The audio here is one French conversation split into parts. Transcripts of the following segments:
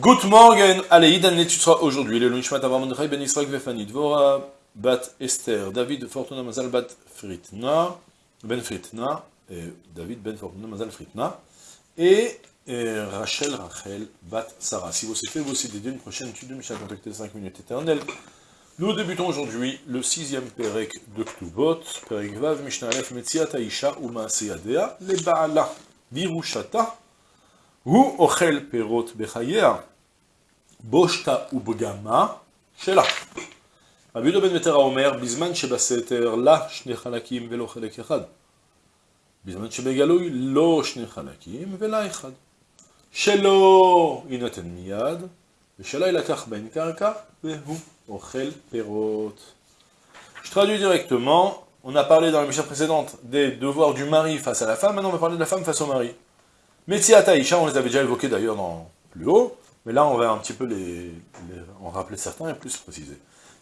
Good morning, allez, Idan l'étudiera aujourd'hui, le Lunchmat Avram Mordechai Ben Israël Vefani, Dvora Bat Esther, David Fortuna Mazal Bat Fritna, Ben Fritna, David Ben Fortuna Mazal Fritna, et, Rachel Rachel Bat Sarah. Si vous souhaitez vous aussi dédier une prochaine étude de Mishnah, contactez 5 minutes éternelles. Nous débutons aujourd'hui le sixième Perek de Ktubot, Perek Vav, Mishnah Aleph, Metziat Aisha, Uma Seyadea, Le Baala, Virushata, הוא אוכל פירות בחייה, בושתה ובגמה שלה. רבי יהודה בן מטרה אומר, בזמן שבסתר לה שני חלקים ולא חלק אחד. בזמן שבגלוי לא שני חלקים ולה אחד. שלא יינתן מיד, ושלה יילקח בהן קרקע, והוא אוכל פירות. Je traduis directement, on a parlé dans la mission précédente des devoirs du mari face à la femme, maintenant on va parler de la femme face au mari. Metziat Aïcha, on les avait déjà évoqués d'ailleurs dans plus haut, mais là on va un petit peu les, les en rappeler certains et plus préciser.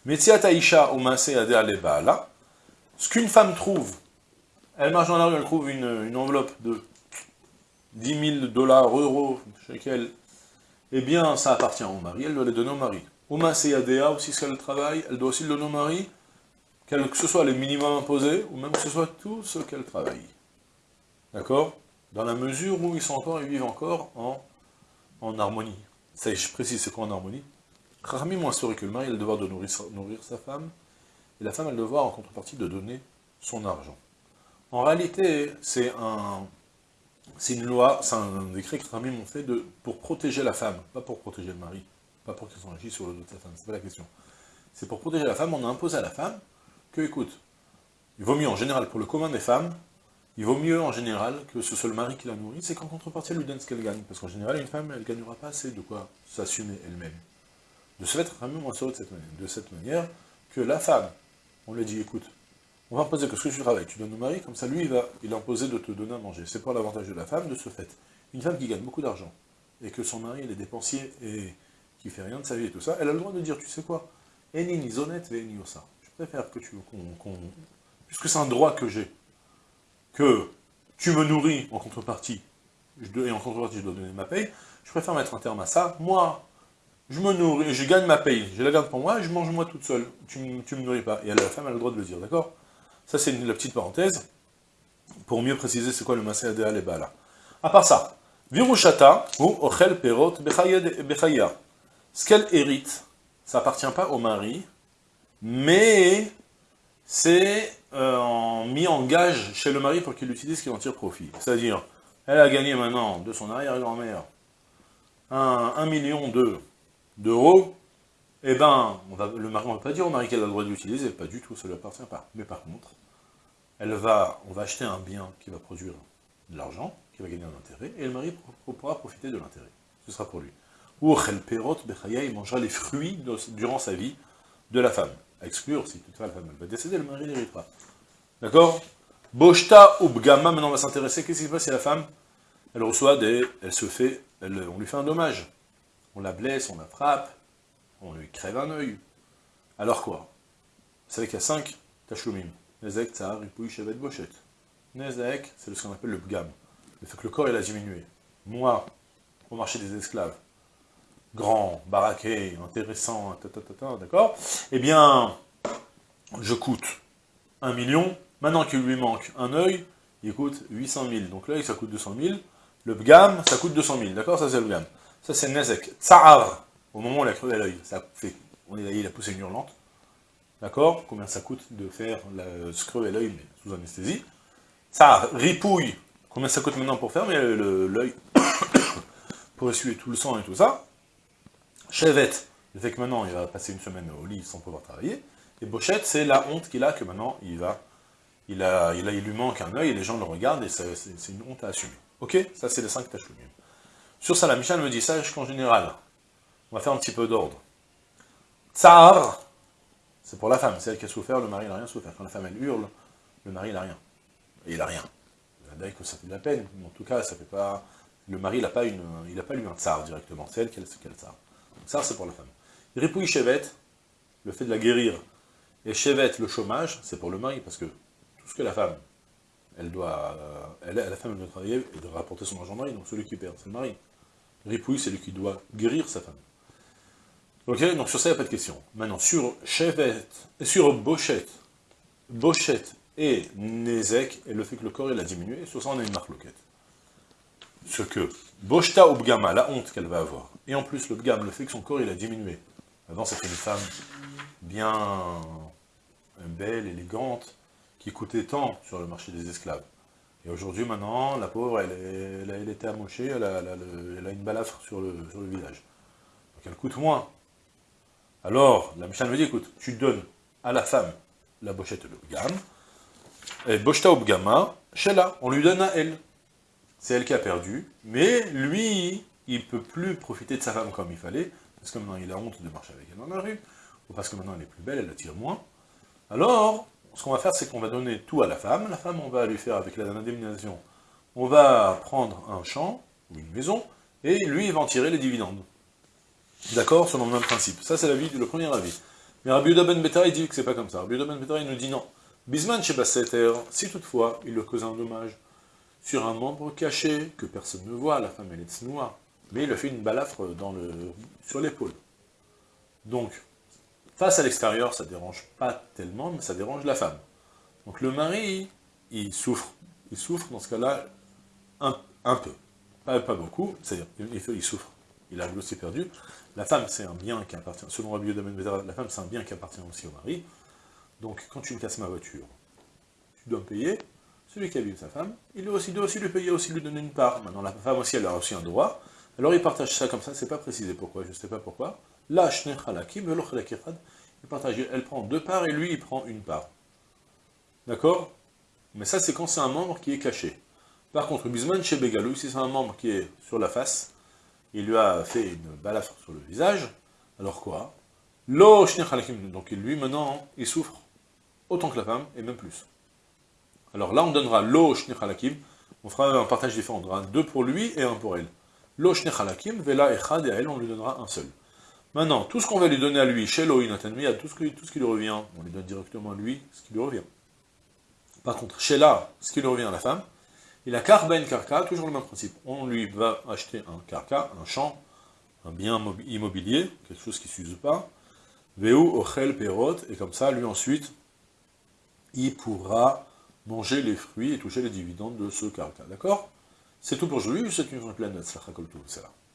Metziat Aïcha, Lebala, ce qu'une femme trouve, elle marche dans la rue, elle trouve une, enveloppe de 10 000 dollars, euros, shekel, eh bien ça appartient au mari, elle doit les donner au mari. Omansé Adea, aussi ce qu'elle travaille, elle doit aussi le donner au mari, que ce soit le minimum imposé, ou même que ce soit tout ce qu'elle travaille. D'accord? Dans la mesure où ils sont encore, ils vivent encore en, en harmonie. Ça, je précise, c'est quoi en harmonie saurait que le mari a le devoir de nourrir, sa femme, et la femme a le devoir, en contrepartie, de donner son argent. En réalité, c'est un, une loi, c'est un décret que Rahmi ont fait de, pour protéger la femme, pas pour protéger le mari, pas pour qu'il s'enrichisse sur le dos de sa femme, c'est pas la question. C'est pour protéger la femme, on a imposé à la femme que, écoute, il vaut mieux en général pour le commun des femmes, il vaut mieux en général que ce soit le mari qui la nourrit, c'est qu'en contrepartie elle lui donne ce qu'elle gagne. Parce qu'en général, une femme, elle ne gagnera pas assez de quoi s'assumer elle-même. De ce fait, Rami moins de cette manière, de cette manière que la femme, on lui dit, écoute, on va imposer que ce que tu travailles, tu donnes au mari, comme ça lui, il va il de te donner à manger. C'est pour l'avantage de la femme, de ce fait. Une femme qui gagne beaucoup d'argent, et que son mari, il est dépensier, et qui fait rien de sa vie et tout ça, elle a le droit de dire, tu sais quoi, osa. Je préfère que tu, puisque c'est un droit que j'ai, que tu me nourris en contrepartie, et en contrepartie je dois donner ma paye, je préfère mettre un terme à ça. Moi, je me nourris, je gagne ma paye, je la garde pour moi, je mange moi toute seule. Tu ne me nourris pas. Et la femme a le droit de le dire, d'accord? Ça, c'est la petite parenthèse, pour mieux préciser c'est quoi le masé adéal et bala. À part ça, virushata ou ochel perot bechaya. Ce qu'elle hérite, ça appartient pas au mari, mais c'est euh, mis en gage chez le mari pour qu'il l'utilise, qu'il en tire profit. C'est-à-dire, elle a gagné maintenant de son arrière-grand-mère un, million d'euros, et eh ben, on le mari, ne va pas dire au mari qu'elle a le droit de l'utiliser, pas du tout, ça ne lui appartient pas. Mais par contre, elle va, on va acheter un bien qui va produire de l'argent, qui va gagner un intérêt, et le mari pourra profiter de l'intérêt. Ce sera pour lui. Ou il mangera les fruits durant sa vie de la femme exclure, si toutefois la femme va décéder, le mari n'héritera. D'accord? Boshta ou Bgama, maintenant on va s'intéresser, qu'est-ce qui se passe si la femme, elle reçoit des... elle se fait, elle, on lui fait un dommage. On la blesse, on la frappe, on lui crève un œil. Alors quoi? Vous savez qu'il y a cinq tachloumim. Nezek, Tsar, Ripouille, Chevet, Bochet. Nezek, c'est ce qu'on appelle le Bgam. Le fait que le corps, il a diminué. Moi, au marché des esclaves, grand, baraqué, intéressant, d'accord Eh bien, je coûte un million, maintenant qu'il lui manque un œil, il coûte 800 000. Donc l'œil, ça coûte 200 000. Le bgam, ça coûte 200 000, d'accord Ça, c'est le bgam. Ça, c'est Nezek. Tsa'ar, au moment où il a crevé l'œil, ça fait, on est, il a poussé une hurlante. D'accord Combien ça coûte de faire la, se crever l'œil, mais sous anesthésie Ça, ripouille. Combien ça coûte maintenant pour faire l'œil Pour essuyer tout le sang et tout ça Chevet, le fait que maintenant il va passer une semaine au lit sans pouvoir travailler. Et Bochette, c'est la honte qu'il a que maintenant il va, il, a, il, a, il lui manque un œil et les gens le regardent et c'est une honte à assumer. Ok? Ça, c'est les cinq tâches Sur ça, la Michel me dit, sache qu'en général, on va faire un petit peu d'ordre. Tsar, c'est pour la femme, c'est elle qui a souffert, le mari n'a rien souffert. Quand la femme, elle hurle, le mari, n'a rien. Et il a rien. D'ailleurs que ça fait de la peine, en tout cas, ça fait pas... Le mari, n'a pas, une, il pas lu un tsar directement, c'est elle qui a le tsar. Ça, c'est pour la femme. Ripouille Chevet, le fait de la guérir, et Chevet, le chômage, c'est pour le mari, parce que tout ce que la femme, elle doit, elle, la femme doit travailler et de rapporter son argent mari, donc celui qui perd, c'est le mari. Ripouille, c'est lui qui doit guérir sa femme. Ok, donc sur ça, il n'y a pas de question. Maintenant, sur Chevet, sur Bochet, Bochet et Nezek, et le fait que le corps il a diminué, sur ça on a une marque loquette. Ce que Boshta ou Bgama, la honte qu'elle va avoir, et en plus le Bgam, le fait que son corps il a diminué. Avant c'était une femme bien belle, élégante, qui coûtait tant sur le marché des esclaves. Et aujourd'hui, maintenant, la pauvre, elle, est, était amochée, elle a, une balafre sur le, visage. Donc elle coûte moins. Alors, la Mishnah me dit, écoute, tu donnes à la femme la bochette le gamme, et bochta ou bgama, Shela, on lui donne à elle. C'est elle qui a perdu, mais lui, il ne peut plus profiter de sa femme comme il fallait, parce que maintenant il a honte de marcher avec elle dans la rue, ou parce que maintenant elle est plus belle, elle attire moins. Alors, ce qu'on va faire, c'est qu'on va donner tout à la femme. La femme, on va lui faire avec l'indemnisation, on va prendre un champ, ou une maison, et lui, il va en tirer les dividendes. D'accord? Selon le même principe. Ça, c'est le premier avis. Mais Rabbi Yuda Ben Beta, il dit que c'est pas comme ça. Rabbi Ben Beta, il nous dit non. Bisman chez Basseter, si toutefois, il le cause un dommage sur un membre caché, que personne ne voit, la femme, elle est tsnoua, mais il a fait une balafre sur l'épaule. Donc, face à l'extérieur, ça dérange pas tellement, mais ça dérange la femme. Donc le mari, il souffre. Il souffre, dans ce cas-là, un, peu. Pas, beaucoup, c'est-à-dire, il, souffre il a aussi perdu. La femme, c'est un bien qui appartient, selon Rabbi Yodamen la femme, c'est un bien qui appartient aussi au mari. Donc, quand tu me casses ma voiture, tu dois me payer. Celui qui a vu sa femme, il doit aussi, doit aussi lui payer, aussi lui donner une part. Maintenant, la femme aussi, elle a aussi un droit. Alors, il partage ça comme ça, c'est pas précisé pourquoi, je ne sais pas pourquoi. Là, il partage, elle prend deux parts et lui, il prend une part. D'accord? Mais ça, c'est quand c'est un membre qui est caché. Par contre, Bisman chez si c'est un membre qui est sur la face, il lui a fait une balafre sur le visage, alors quoi? Donc lui maintenant, il souffre autant que la femme, et même plus. Alors là, on donnera lo halakim, on fera un partage différent, on donnera deux pour lui et un pour elle. Lo halakim, vela echad, et à elle, on lui donnera un seul. Maintenant, tout ce qu'on va lui donner à lui, chez lo à tout ce, qui, tout ce qui lui revient, on lui donne directement à lui ce qui lui revient. Par contre, chez ce qui lui revient à la femme, il a karben karka, toujours le même principe. On lui va acheter un karka, un champ, un bien immobilier, quelque chose qui ne s'use pas, veu ochel perot, et comme ça, lui ensuite, il pourra manger les fruits et toucher les dividendes de ce karka, d'accord? C'est tout pour aujourd'hui, c'est une pleine de c'est là.